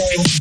Hello.